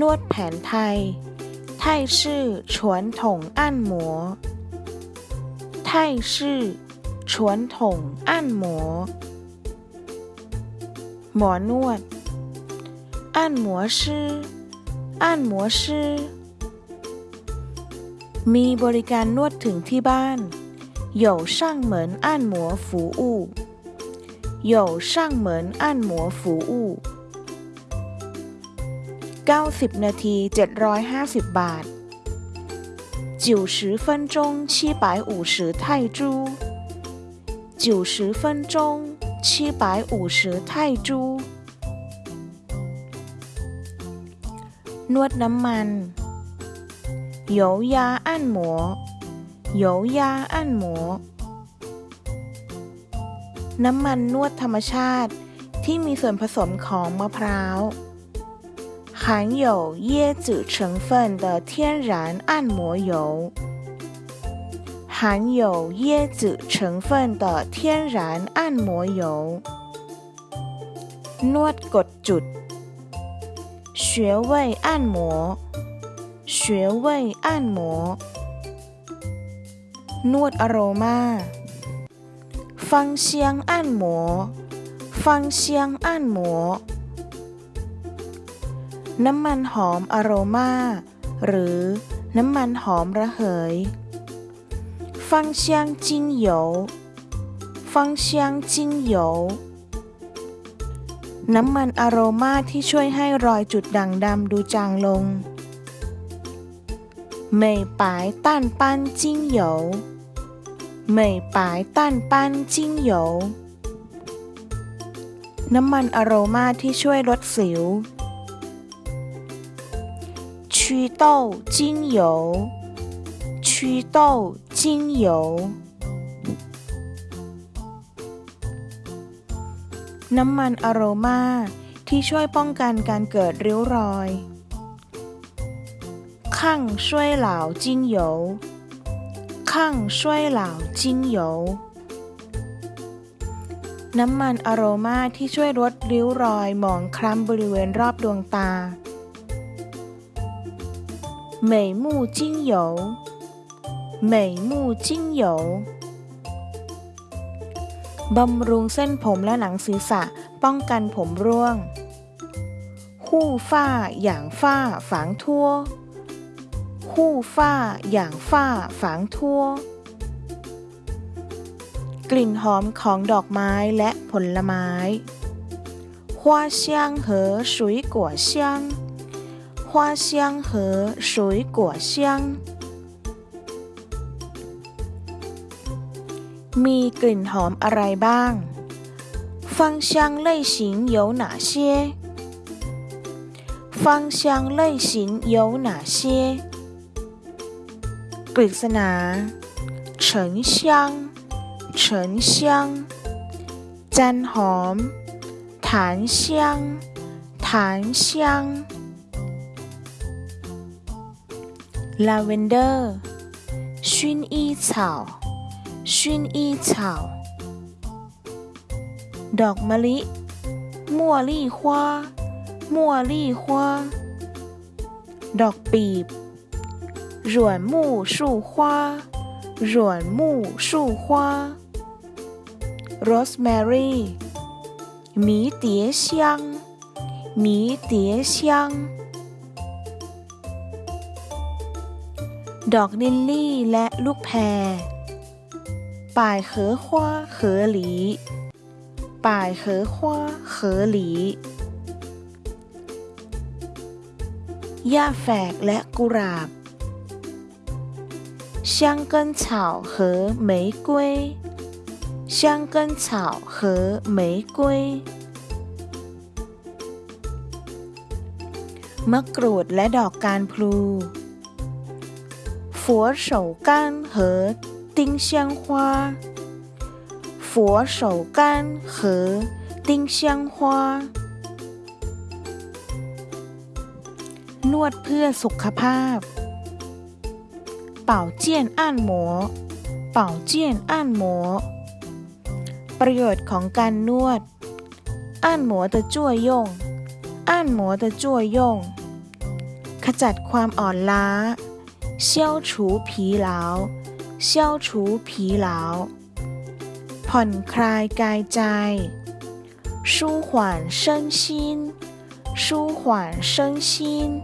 นวดแผนไทย ไทยชื่อฉวนถงอั้นหมัวไทยชื่อฉวนถงอั้นหมัวหมอนวด อั้นหมัวชื่อ อั้นหมัวชื่อ มีบริการนวดถึงที่บ้าน有上门按摩服务有上门按摩服务 90 นาที 750 บาท90分钟750泰铢90分钟750泰铢นวดน้ำมัน油压按摩油压按摩น้ำมันนวดธรรมชาติที่มีส่วนผสมของมะพร้าว 含有椰子成分的天然按摩油含有椰子成分的天然按摩油นวดกดจุด穴位按摩穴位按摩นวดอโรมาฟังเชียงอั้น นหมัวน้ำมันหอมอโรมาหรือน้ำมันหอมระเหยฟังเชียงจิงโยฟังเชียงจิงโยน้ำมันอโรมาที่ช่วยให้รอยจุดด่างดำดูจางลง美白淡斑精油美白淡斑精油น้ำมันอโรมาที่ช่วยลดสิว 祛痘精油祛痘精油น้ำมันอโรมาที่ช่วยป้องกันการเกิดริ้วรอย抗衰老精油抗衰老精油น้ำมันอโรมาที่ช่วยลดริ้วรอยหมองคล้ำบริเวณรอบดวงตา 美目精油美目精油บำรุงเส้นผมและหนังศีรษะป้องกันผมร่วงหู้ฝ้าอย่างฝ้าฝางทั่ว护发养发ฝางทั่ว กลิ่นหอมของดอกไม้และผลไม้花香和水果香 花香和水果香มีกลิ่นหอมอะไรบ้าง芳香类型有哪些芳香类型有哪些กฤษณาเฉิน香เฉิน香จันหอมฐาน香ฐาน香 ลาเวนเดอร์薰衣草薰衣草ดอกมะลิมั่วลี่ฮวามั่วลี่ฮวาดอกปีบ软木树花软木树花 rosemary 迷迭香迷迭香 ดอกลิลลี่และลูกแพรป่ายเหอฮวาเหอหลีป่ายเหอฮวาเหอหลีหญ้าแฝกและกุหลาบ香根草和玫瑰香根草和玫瑰มะกรูดและดอกการพลู 佛手柑和丁香花佛手柑和丁香花นวดเพื่อสุขภาพเป่าเจียนอ่านหมอเป่าเจียนอ่านหมอประโยชน์ของการนวดอ่านหมอ的作用按摩的作用 ขจัดความอ่อนล้า 消除疲劳消除疲劳ผ่อนคลายกายใจ舒缓身心舒缓身心